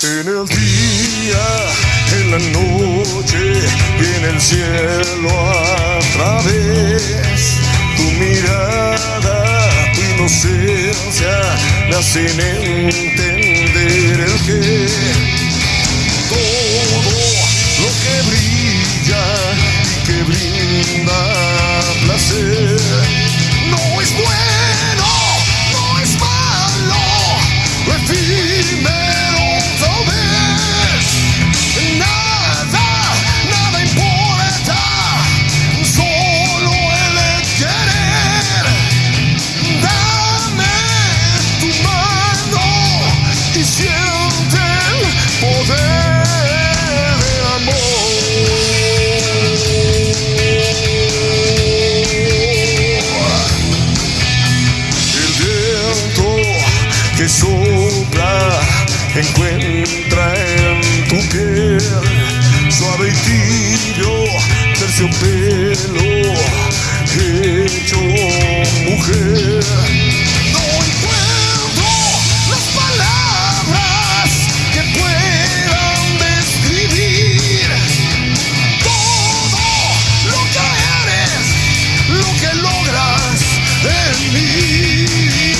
En el día, en la noche y en el cielo a través. Tu mirada, tu inocencia me hacen que sopla encuentra en tu piel suave y tibio terciopelo hecho mujer. No encuentro las palabras que puedan describir todo lo que eres, lo que logras en mí.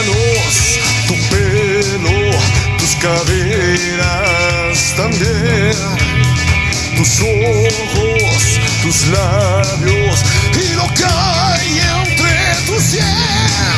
Manos, tu pelo, tus caderas también, tus ojos, tus labios y lo que hay entre tus sienes.